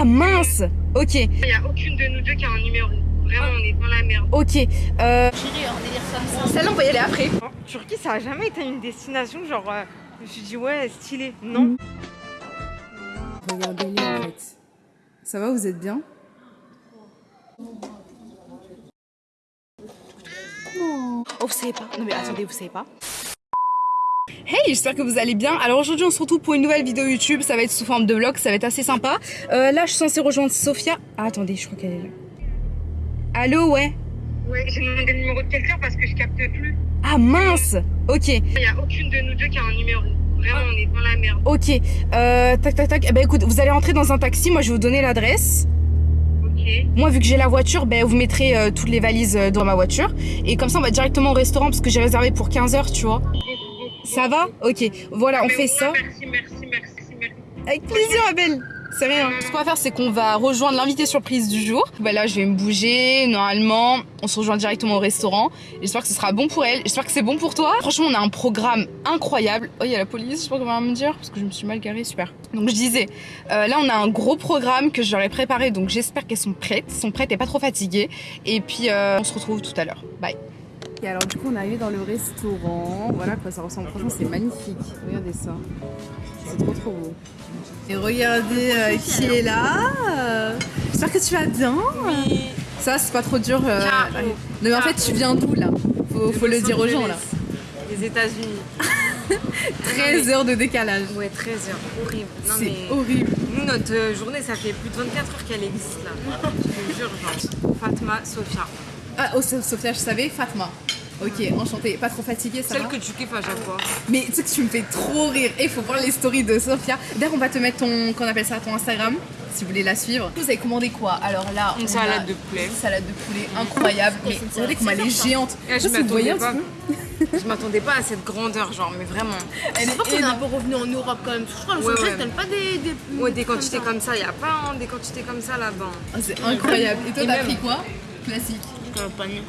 Ah mince Ok, Il n'y a aucune de nous deux qui a un numéro. Vraiment, on est dans la merde. ok. Euh, Chérie, on délire comme ça. Celle-là, on va y aller après. Turquie, ça a jamais été une destination genre. euh, je me suis dit, ouais, stylé. Non. Regardez-les en fait. Ça va, vous êtes bien? Oh, vous savez pas Non mais attendez, vous savez pas Hey, j'espère que vous allez bien. Alors aujourd'hui, on se retrouve pour une nouvelle vidéo YouTube. Ça va être sous forme de vlog, ça va être assez sympa. Euh, là, je suis censée rejoindre Sophia. Ah, attendez, je crois qu'elle est là. Allô, ouais Ouais, j'ai demandé le numéro de quelqu'un parce que je capte plus. Ah mince Ok, Il n'y a aucune de nous deux qui a un numéro. Vraiment, on est dans la merde. ok. Euh, tac, tac, tac. Eh ben écoute, vous allez rentrer dans un taxi. Moi, je vais vous donner l'adresse. Ok. Moi, vu que j'ai la voiture, ben, vous mettrez euh, toutes les valises euh, dans ma voiture. Et comme ça, on va directement au restaurant parce que j'ai réservé pour 15h, tu vois. Ça va Ok. Voilà, on Mais fait ça. Merci, merci, merci, merci. Avec plaisir, Abel. C'est rien. Ce qu'on va faire, c'est qu'on va rejoindre l'invité surprise du jour. Bah là, je vais me bouger. Normalement, on se rejoint directement au restaurant. J'espère que ce sera bon pour elle. J'espère que c'est bon pour toi. Franchement, on a un programme incroyable. Oh, il y a la police, je sais pas comment me dire, parce que je me suis mal garée. Super. Donc, je disais, euh, là, on a un gros programme que j'aurais préparé. Donc, j'espère qu'elles sont prêtes. Elles sont prêtes et pas trop fatiguées. Et puis, euh, on se retrouve tout à l'heure. Bye. Et alors, du coup, on est arrivé dans le restaurant. Voilà quoi ça ressemble. Franchement, c'est magnifique. Regardez ça. C'est trop trop beau. Et regardez euh, qui est là. Euh, J'espère que tu vas bien. Ça, c'est pas trop dur. euh, non, mais en fait, tu viens d'où là? Faut, faut le dire aux gens là. Les États-Unis. 13 heures de décalage. Ouais, 13 heures. Horrible. Non, C'est mais. horrible. Nous, notre euh, journée, ça fait plus de 24 heures qu'elle existe là. Je te jure, genre. Fatma, Sophia. Ah, oh, So- Sophia, je savais. Fatma. Ok, enchantée. Pas trop fatiguée, ça Celle va que tu kiffes à chaque fois. Mais tu sais que tu me fais trop rire. Et il faut voir les stories de Sophia. D'ailleurs, on va te mettre ton, qu'on appelle ça, ton Instagram, si vous voulez la suivre. Vous avez commandé quoi? Alors là, Une on salade a de poulet. Une salade de poulet incroyable. Mais regardez comme elle est géante. Eh, je m'attendais un pas. Je m'attendais pas à cette grandeur, genre, mais vraiment. Elle Je crois qu'on est est un peu revenu en Europe quand même. Je crois que Ouais, ouais. donne pas des. des Ouais, des quantités comme ça, y a pas hein, des quantités comme ça là-bas. Ah, c'est incroyable. Et toi, t'as pris quoi? Classique. Euh, pas mieux.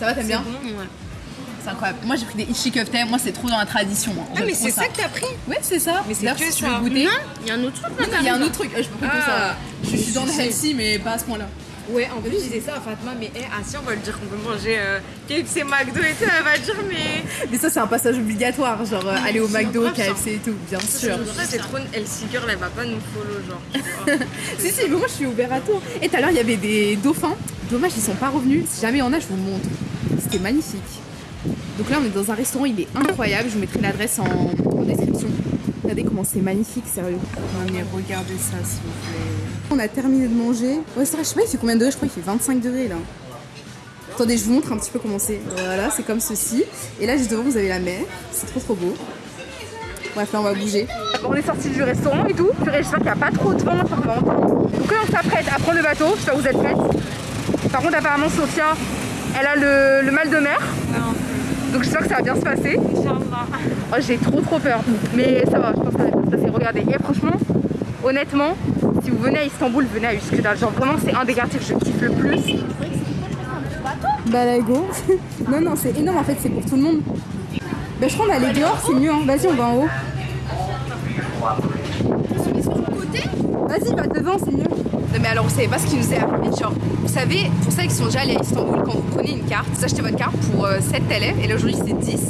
Ça va, t'aimes bien Bon, ouais. C'est incroyable. Moi, j'ai pris des ishi. Moi, c'est trop dans la tradition. hein. Ah, mais c'est ça que t'as pris Ouais, c'est ça. Mais c'est que si tu ça. goûter. Non, il y a un autre truc là. Il y a un autre truc. Je peux pas que ça. Ah. Je suis dans le healthy, mais pas à ce point-là. Ouais, en plus, je disais ça à Fatma, mais eh, ah si, on va lui dire qu'on peut manger euh, KFC, McDo et tout, elle va dire, mais. Mais ça, c'est un passage obligatoire. Genre, euh, aller au McDo, ça. KFC et tout, bien sûr. Ça, c'est trop. Elle girl, elle va pas nous follow, genre. Si, si, mais moi, je suis ouvert à tout. Et tout à l'heure, il y avait des dauphins. Dommage, ils sont pas revenus. Si jamais il y en a, je vous montre. C'était magnifique. Donc là, on est dans un restaurant, il est incroyable. Je vous mettrai l'adresse en, en description. Regardez comment c'est magnifique, sérieux. Non mais regardez ça s'il vous plaît. On a terminé de manger. Ouais, c'est vrai, je sais pas, il fait combien de degrés? Je crois qu'il fait 25 degrés là. Attendez, je vous montre un petit peu comment c'est. Voilà, c'est comme ceci. Et là, juste devant, vous avez la mer. C'est trop trop beau. Bref, là, on va bouger. On est sorti du restaurant et tout. J'espère qu'il n'y a pas trop de vent. Donc là, on s'apprête à prendre le bateau. J'espère que vous êtes prêtes. Par contre, apparemment, Sophia, elle a le, le mal de mer. Donc j'espère que ça va bien se passer. Oh, j'ai trop trop peur. Mais ça va, je pense que ça va bien se passer. Regardez. Et franchement, honnêtement, si vous venez à Istanbul, venez à Üsküdar. Genre vraiment, c'est un des quartiers que je kiffe le plus. Bah là, go. non, non, c'est énorme en fait, c'est pour tout le monde. Bah je crois qu'on va aller dehors, c'est mieux. Hein. Vas-y, on va en haut. Vas-y, va devant, c'est mieux. Non mais alors vous savez pas ce qui nous est arrivé genre vous savez pour celles qui sont déjà allées à Istanbul quand vous prenez une carte. Vous achetez votre carte pour euh, 7 TL et là aujourd'hui c'est 10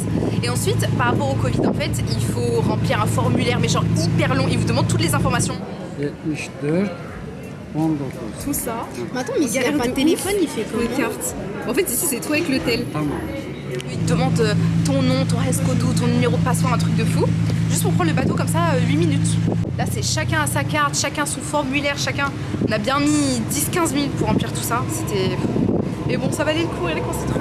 et ensuite par rapport au Covid en fait il faut remplir un formulaire mais genre hyper long. Il vous demande toutes les informations. 74 19. tout ça. Mais attends, mais s'il n'y a Galère pas de téléphone, il fait pour comment une carte. En fait ici c'est toi avec l'hôtel. Il te demande euh, ton nom ton escoto ton numéro de passeport un truc de fou. Juste pour prendre le bateau comme ça euh, 8 minutes là c'est chacun a sa carte chacun son formulaire chacun. On a bien mis 10-15 minutes pour remplir tout ça. C'était mais bon ça valait le coup regardez quand c'est trop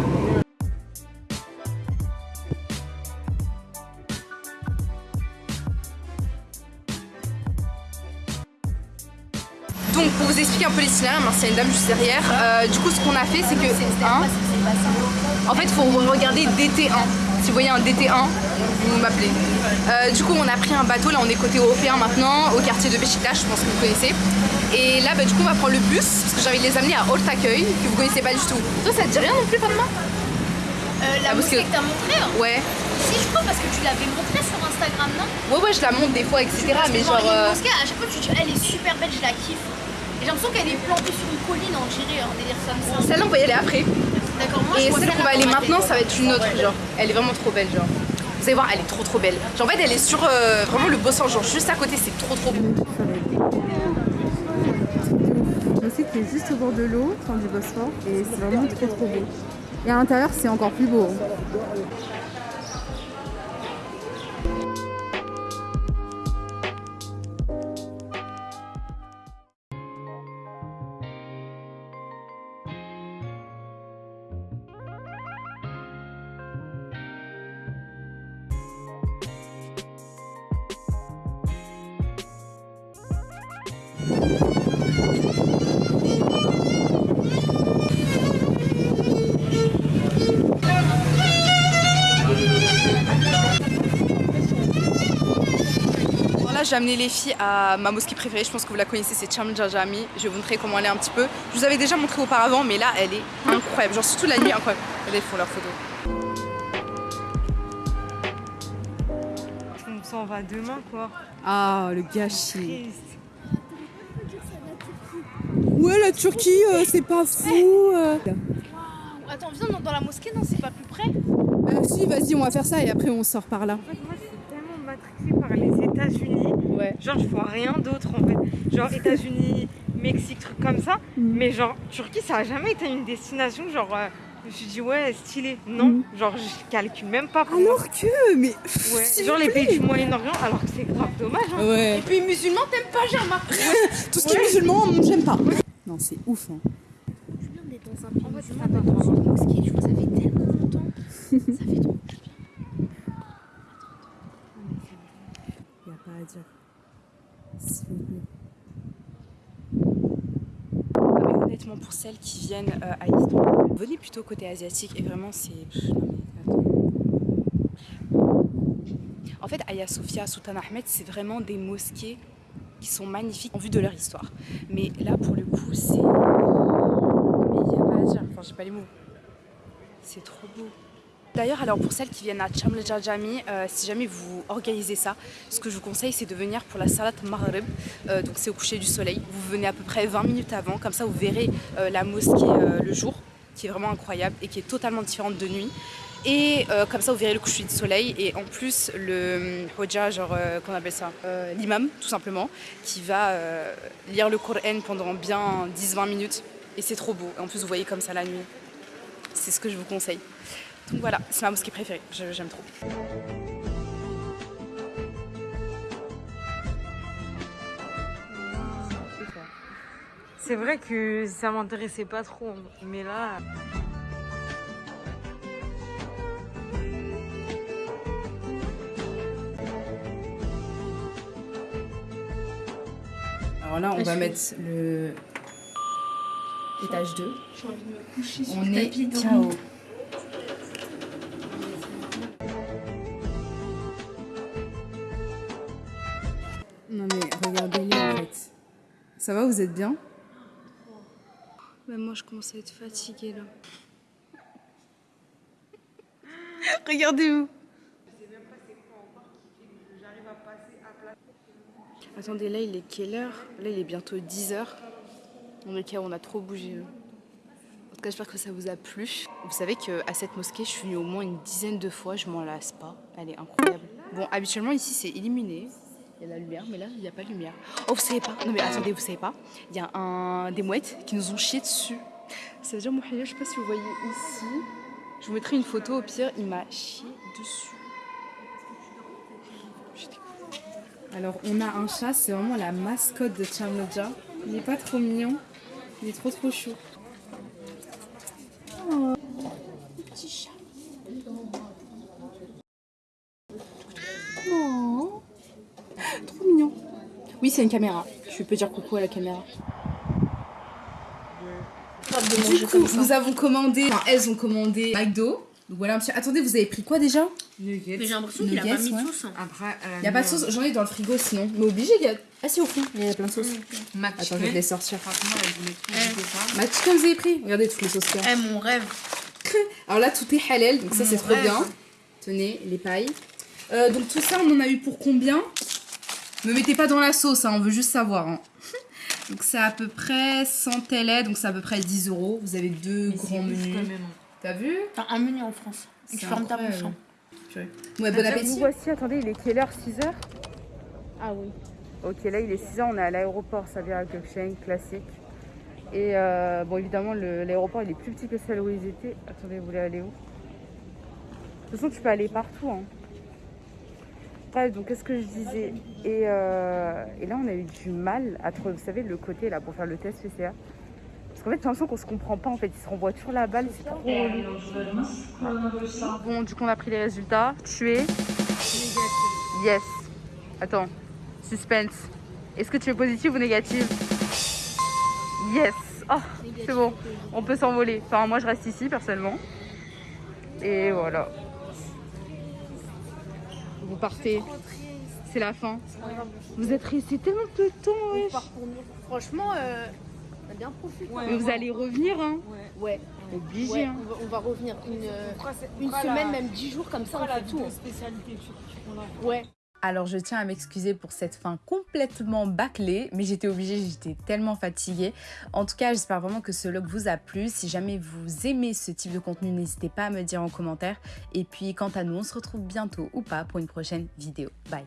Donc pour vous expliquer un peu l'itinéraire, merci à une dame juste derrière. Euh, du coup ce qu'on a fait c'est que hein, en fait il faut regarder DT1. Si vous voyez un DT1, vous m'appelez. Euh, du coup on a pris un bateau, là on est côté européen maintenant, au quartier de Beşiktaş, je pense que vous connaissez. Et là bah, du coup on va prendre le bus, parce que j'ai envie de les amener à Ortaköy, que vous connaissez pas du tout. Toi ça te dit rien non plus Fatma? Euh, La Ah, parce que- que t'as montré hein? Ouais. Si, je crois, parce que tu l'avais montré sur Instagram. Non? Ouais, ouais, je la monte des fois, etc. Parce Mais genre, euh, mosquée, à chaque fois tu dis, elle est super belle, je la kiffe. Et j'ai l'impression qu'elle est plantée sur une colline, on dirait un délire comme ça. Celle-là, on va y aller après. Moi Et celle qu'on va aller dans ma maintenant, ça va être une autre, genre. Elle est vraiment trop belle, genre. Vous allez voir, elle est trop trop belle. Genre, en fait, elle est sur euh, vraiment le beau sens, genre juste à côté, c'est trop trop beau. Je sais qu'il est juste au bord de l'eau, enfin du Bosphore, et c'est vraiment trop trop beau. Et à l'intérieur, c'est encore plus beau. Alors j'ai amené les filles à ma mosquée préférée. Je pense que vous la connaissez, c'est Cham Jajami. Je vais vous montrer comment elle est un petit peu. Je vous avais déjà montré auparavant, mais là, elle est incroyable. Genre, surtout la nuit, incroyable. Regardez, ils font leurs photos. On s'en va demain, quoi. Ah, le gâchis. Ouais, la Turquie, euh, c'est pas fou. euh. Attends, viens dans, dans la mosquée, non, c'est pas plus près Euh, si, vas-y, on va faire ça et après on sort par là. En fait, moi, je suis tellement matrixée par les États-Unis. Ouais. Genre, je vois rien d'autre en fait. Genre, États-Unis, Mexique, trucs comme ça. Mhm. Mais genre, Turquie, ça a jamais été une destination. Genre, euh, je me suis dit, ouais, stylé. Non, genre, je calcule même pas pour moi. Alors que, mais. Ouais. s'il Genre, vous les plaît. pays du Moyen-Orient, alors que c'est grave dommage. Hein. Ouais. Et puis musulman, t'aimes pas, j'ai remarqué. Tout ce qui est musulman, j'aime pas. Non, c'est ouf. Hein. C'est bien d'être dans un pays musulman, dans une mosquée, tu vois, ça fait tellement longtemps. ça fait trop du bien. Y a pas à dire. S'il vous plaît. Non, mais honnêtement, pour celles qui viennent euh, à Istanbul, venez plutôt côté asiatique et vraiment, c'est. En fait, Hagia Sophia, Sultan Ahmed, c'est vraiment des mosquées qui sont magnifiques en vue de leur histoire. Mais là, pour le coup, c'est. Mais il n'y a pas à dire. Enfin, j'ai pas les mots. C'est trop beau. D'ailleurs, alors pour celles qui viennent à Chaml Jajami, euh, si jamais vous organisez ça, ce que je vous conseille, c'est de venir pour la Salat Maghrib. Euh, donc c'est au coucher du soleil. Vous venez à peu près 20 minutes avant, comme ça vous verrez euh, la mosquée euh, le jour, qui est vraiment incroyable et qui est totalement différente de nuit. Et euh, comme ça vous verrez le coucher du soleil et en plus le hum, Hoja, genre euh, qu'on appelle ça, euh, l'imam tout simplement, qui va euh, lire le Coran pendant bien 10-20 minutes. Et c'est trop beau. Et en plus vous voyez comme ça la nuit. C'est ce que je vous conseille. Donc voilà, c'est ma mosquée préférée, j'aime trop. C'est vrai que ça m'intéressait pas trop. Mais là. Alors là, on va mettre le étage 2. On est KO. Non, mais regardez-les en fait. Ça va, vous êtes bien? Moi, je commence à être fatiguée là. Regardez-vous. Attendez, là, il est quelle heure? Là, il est bientôt 10h. On est on a trop bougé. là. En tout cas, j'espère que ça vous a plu. Vous savez qu'à cette mosquée, je suis venue au moins une dizaine de fois. Je m'en lasse pas. Elle est incroyable. Bon, habituellement, ici, c'est illuminé. Il y a la lumière, mais là, il n'y a pas de lumière. Oh, vous savez pas Non, mais attendez, vous savez pas Il y a un... des mouettes qui nous ont chié dessus. Ça veut dire, mon je sais pas si vous voyez ici. Je vous mettrai une photo au pire. Il m'a chié dessus. Alors, on a un chat, c'est vraiment la mascotte de Chamloja. Il est pas trop mignon, il est trop trop chou. Oh, trop mignon. Oui, c'est une caméra. Je peux dire coucou à la caméra. Du coup, nous avons commandé, enfin, elles ont commandé McDo. Donc voilà un petit. Attendez, vous avez pris quoi déjà? Mais j'ai l'impression qu'il a pas Nuggets, mis de ouais. sauce. hein. Après, Il y a pas de sauce, j'en ai dans le frigo sinon. Mais obligé, il y a. Ah si, au fond, il y a plein de sauces. Attends, je vais te les sortir. Franchement, chicken, vous avez pris? Regardez toutes les sauces qu'il y a. Eh, mon rêve. Alors là, tout est halal, donc ça c'est trop rêve. bien. Tenez, les pailles. Euh, donc tout ça, on en a eu pour combien? Ne mettez pas dans la sauce, hein, on veut juste savoir. hein. donc c'est à peu près 100 télé, donc c'est à peu près 10 euros. Vous avez deux grands menus. T'as vu Enfin, un menu en France. Et C'est tu fermes ta bouche. incroyable. hein. Purée. Ouais, bon Nous appétit. voici, attendez, il est quelle heure 6 heures? Ah oui. Ok, là il est 6 heures, on est à l'aéroport Xavier Gökçen, classique. Et euh, bon, évidemment, l'aéroport il est plus petit que celle où ils étaient. Attendez, vous voulez aller où? De toute façon, tu peux aller partout. Hein. Bref, donc qu'est-ce que je disais? Et, euh, et là, on a eu du mal à trouver, vous savez, le côté là pour faire le test PCR. Parce qu'en fait, j'ai l'impression qu'on se comprend pas en fait. Ils se renvoient toujours la balle, c'est trop relou. Bon, du coup, on a pris les résultats. Tu es Yes. Attends. Suspense. Est-ce que tu es positive ou négative Yes. Oh, c'est bon. On peut s'envoler. Enfin, moi, je reste ici, personnellement. Et voilà. Vous partez. C'est la fin. Vous êtes resté tellement peu de temps, wesh. Franchement, euh, bien profité. Mais vous allez revenir, hein Ouais. Obligé, Ouais, hein. on, va, on va revenir une, une semaine, même dix jours comme ça, on fait tout. hein. Ouais. Alors je tiens à m'excuser pour cette fin complètement bâclée, mais j'étais obligée, j'étais tellement fatiguée. En tout cas, j'espère vraiment que ce vlog vous a plu. Si jamais vous aimez ce type de contenu, n'hésitez pas à me dire en commentaire. Et puis quant à nous, on se retrouve bientôt ou pas pour une prochaine vidéo. Bye